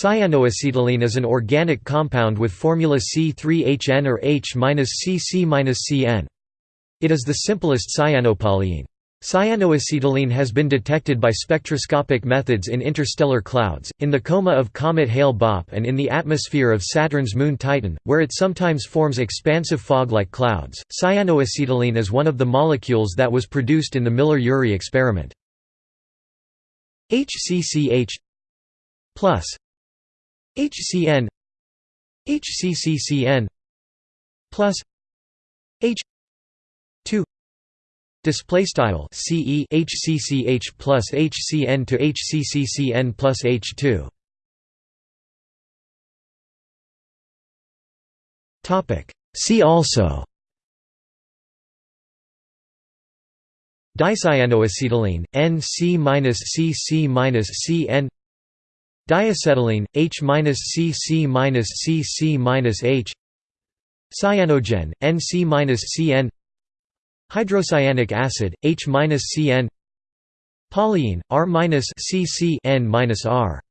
Cyanoacetylene is an organic compound with formula C3HN or H-CC-CN. It is the simplest cyanopolyene. Cyanoacetylene has been detected by spectroscopic methods in interstellar clouds, in the coma of comet Hale-Bopp and in the atmosphere of Saturn's moon Titan, where it sometimes forms expansive fog-like clouds. Cyanoacetylene is one of the molecules that was produced in the Miller-Urey experiment. HCCH plus HCN HCCCN plus H Display style CE HCCH plus HCN to HCCCN plus H2. Topic. See also. Dicyanoacetylene, Nc-Cc-Cn Diacetylene, H-Cc-Cc-H Cyanogen, Nc-Cn Hydrocyanic acid, H-CN Polyene, R-CC N-R